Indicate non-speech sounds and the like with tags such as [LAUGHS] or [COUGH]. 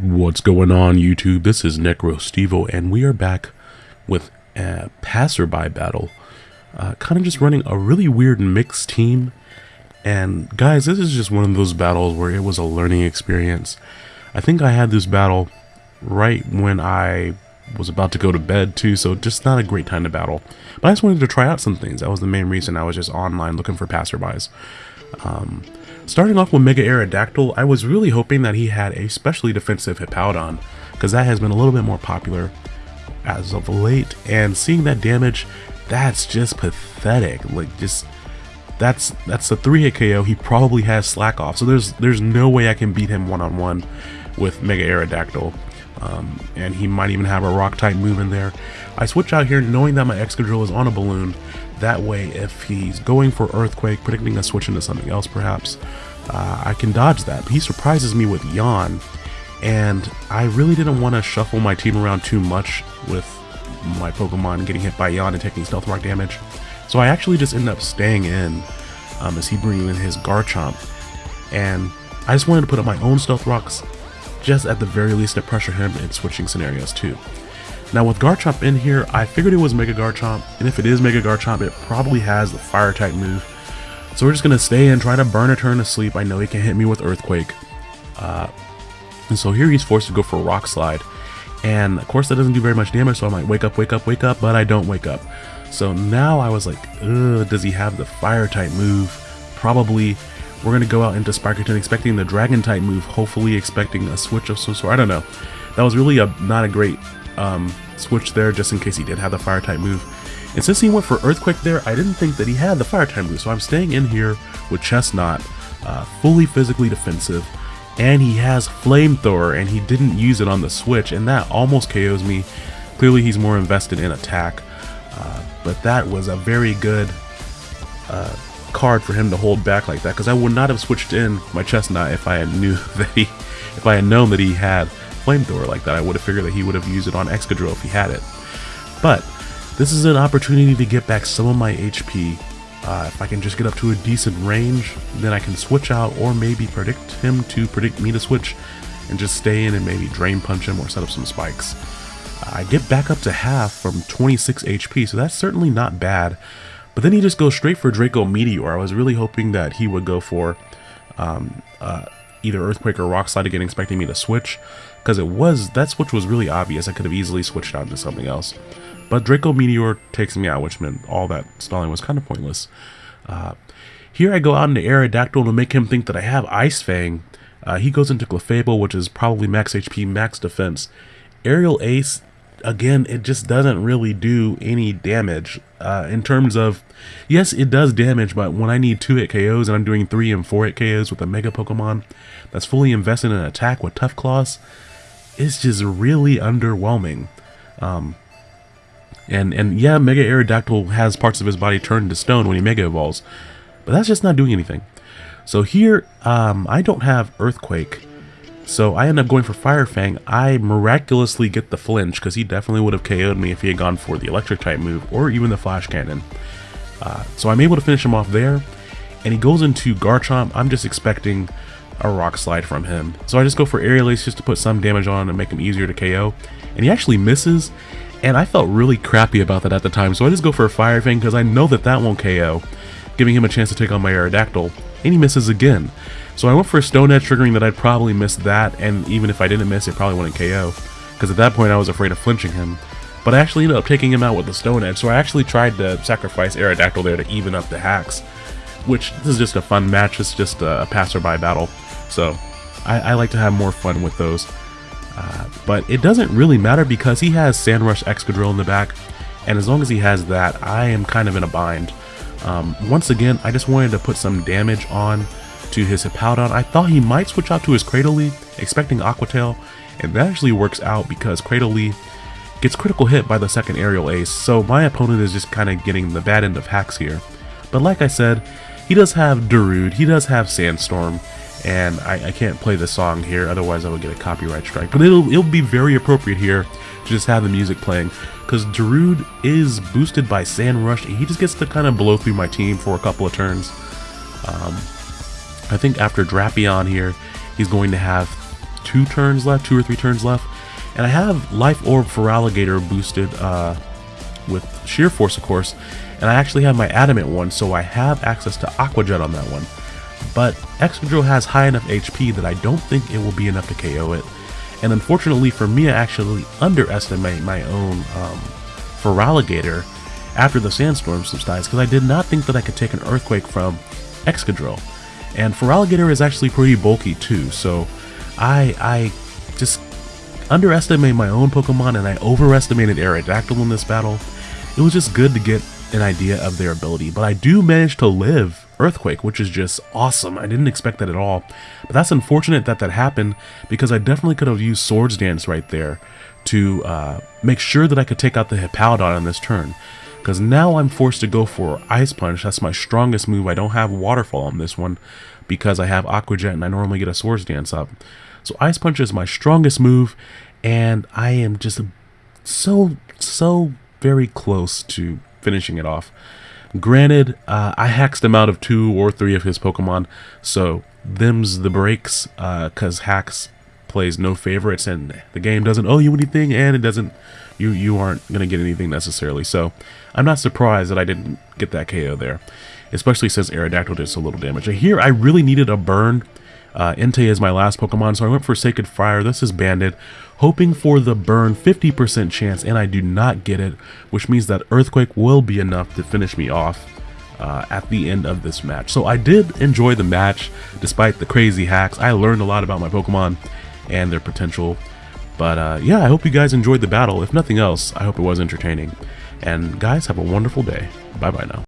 What's going on YouTube? This is NecroStevo and we are back with a passerby battle. Uh, kind of just running a really weird mixed team. And guys, this is just one of those battles where it was a learning experience. I think I had this battle right when I was about to go to bed too, so just not a great time to battle. But I just wanted to try out some things. That was the main reason I was just online looking for passerbys. Um, Starting off with Mega Aerodactyl, I was really hoping that he had a specially defensive Hippowdon, because that has been a little bit more popular as of late, and seeing that damage, that's just pathetic. Like, just, that's that's a 3-hit KO, he probably has Slack off, so there's there's no way I can beat him one-on-one -on -one with Mega Aerodactyl. Um, and he might even have a rock type move in there. I switch out here knowing that my Excadrill is on a balloon. That way, if he's going for Earthquake, predicting a switch into something else perhaps, uh, I can dodge that. But he surprises me with Yawn, and I really didn't want to shuffle my team around too much with my Pokemon getting hit by Yawn and taking Stealth Rock damage. So I actually just end up staying in um, as he brings in his Garchomp. And I just wanted to put up my own Stealth Rocks just at the very least to pressure him in switching scenarios too. Now with Garchomp in here, I figured it was Mega Garchomp, and if it is Mega Garchomp, it probably has the Fire type move. So we're just going to stay and try to burn a turn of sleep. I know he can hit me with Earthquake. Uh, and so here he's forced to go for Rock Slide. And of course that doesn't do very much damage, so I'm like, wake up, wake up, wake up, but I don't wake up. So now I was like, does he have the Fire type move? Probably we're going to go out into Sparkerton expecting the Dragon type move, hopefully expecting a switch of some sort. I don't know. That was really a not a great um, switch there, just in case he did have the Fire type move. And since he went for Earthquake there, I didn't think that he had the Fire type move, so I'm staying in here with Chesnaught, uh, fully physically defensive, and he has Flamethrower, and he didn't use it on the switch, and that almost KOs me. Clearly he's more invested in attack, uh, but that was a very good uh, card for him to hold back like that because I would not have switched in my Chesnaught if I had knew [LAUGHS] that he, if I had known that he had flamethrower like that. I would have figured that he would have used it on Excadrill if he had it. But this is an opportunity to get back some of my HP. Uh, if I can just get up to a decent range, then I can switch out or maybe predict him to predict me to switch and just stay in and maybe drain punch him or set up some spikes. I get back up to half from 26 HP, so that's certainly not bad. But then he just goes straight for Draco Meteor. I was really hoping that he would go for um, uh, either Earthquake or Rock Slide again, expecting me to switch. Because it was, that switch was really obvious. I could have easily switched out into something else. But Draco Meteor takes me out, which meant all that stalling was kind of pointless. Uh, here I go out into Aerodactyl to make him think that I have Ice Fang. Uh, he goes into Clefable, which is probably max HP, max defense. Aerial Ace again, it just doesn't really do any damage uh, in terms of, yes, it does damage, but when I need 2-hit KOs and I'm doing 3 and 4-hit KOs with a Mega Pokemon that's fully invested in an attack with Tough Claws, it's just really underwhelming. Um, and, and yeah, Mega Aerodactyl has parts of his body turned to stone when he Mega Evolves, but that's just not doing anything. So here, um, I don't have Earthquake, so I end up going for Fire Fang. I miraculously get the flinch because he definitely would have KO'd me if he had gone for the electric type move or even the flash cannon. Uh, so I'm able to finish him off there and he goes into Garchomp. I'm just expecting a rock slide from him. So I just go for Aerial Ace just to put some damage on and make him easier to KO. And he actually misses and I felt really crappy about that at the time. So I just go for a Fire Fang because I know that that won't KO, giving him a chance to take on my Aerodactyl. And he misses again. So I went for a Stone Edge, triggering that I'd probably miss that, and even if I didn't miss, it probably wouldn't KO. Because at that point I was afraid of flinching him. But I actually ended up taking him out with the Stone Edge, so I actually tried to sacrifice Aerodactyl there to even up the hacks. Which, this is just a fun match, it's just a passerby battle. So, I, I like to have more fun with those. Uh, but it doesn't really matter because he has Sandrush Excadrill in the back, and as long as he has that, I am kind of in a bind. Um, once again, I just wanted to put some damage on to his Hippowdon. I thought he might switch out to his Cradily, expecting Aqua Tail, and that actually works out because Cradily gets critical hit by the second aerial ace, so my opponent is just kind of getting the bad end of hacks here. But like I said, he does have Darude, he does have Sandstorm, and I, I, can't play the song here, otherwise I would get a copyright strike. But it'll, it'll be very appropriate here to just have the music playing, because Darude is boosted by Sand Rush, and he just gets to kind of blow through my team for a couple of turns. Um, I think after Drapion here, he's going to have two turns left, two or three turns left. And I have Life Orb Feraligatr boosted uh, with Sheer Force, of course. And I actually have my Adamant one, so I have access to Aqua Jet on that one. But Excadrill has high enough HP that I don't think it will be enough to KO it. And unfortunately for me, I actually underestimate my own um, after the Sandstorm subsides because I did not think that I could take an Earthquake from Excadrill. And Feraligatr is actually pretty bulky too, so I, I just underestimated my own Pokemon and I overestimated Aerodactyl in this battle. It was just good to get an idea of their ability, but I do manage to live Earthquake, which is just awesome. I didn't expect that at all. But that's unfortunate that that happened because I definitely could have used Swords Dance right there to uh, make sure that I could take out the Hippowdon on this turn. Because now I'm forced to go for Ice Punch. That's my strongest move. I don't have Waterfall on this one because I have Aqua Jet and I normally get a Swords Dance up. So Ice Punch is my strongest move and I am just so, so very close to finishing it off. Granted, uh, I haxed him out of two or three of his Pokemon, so them's the breaks, because uh, Hax plays no favorites, and the game doesn't owe you anything, and it doesn't, you, you aren't going to get anything necessarily, so I'm not surprised that I didn't get that KO there, especially since Aerodactyl did so little damage. Here, I really needed a burn, uh, Entei is my last Pokemon, so I went for Sacred Fire. This is Banded, hoping for the burn 50% chance, and I do not get it, which means that Earthquake will be enough to finish me off uh, at the end of this match. So I did enjoy the match, despite the crazy hacks. I learned a lot about my Pokemon and their potential. But uh, yeah, I hope you guys enjoyed the battle. If nothing else, I hope it was entertaining. And guys, have a wonderful day. Bye-bye now.